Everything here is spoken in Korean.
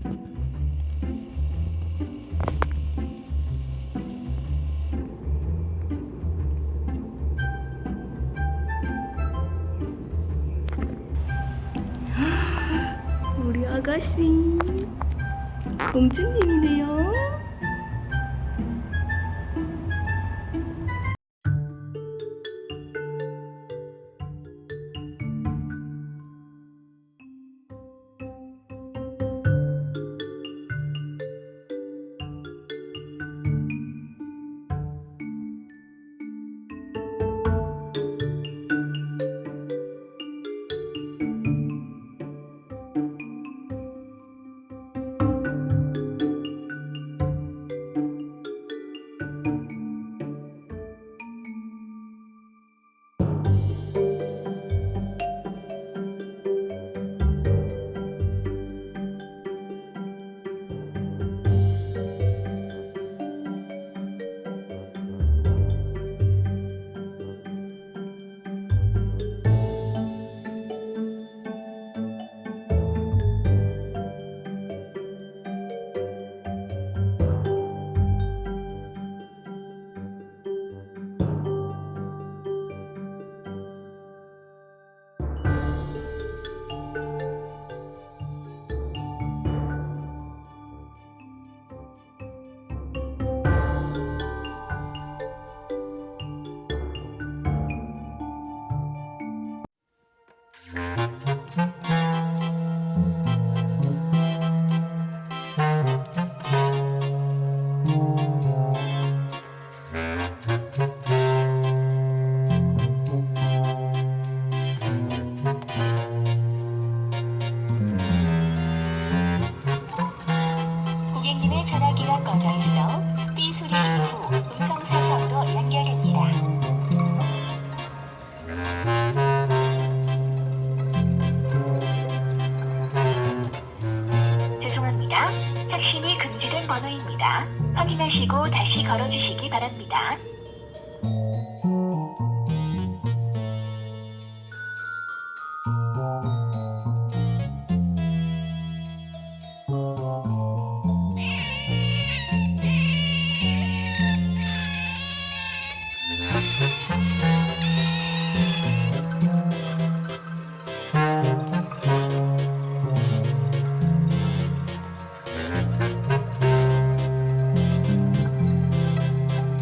우리 아가씨 공주님이네요. 죄송합니다. 착신이 금지된 번호입니다. 확인하시고 다시 걸어주시기 바랍니다.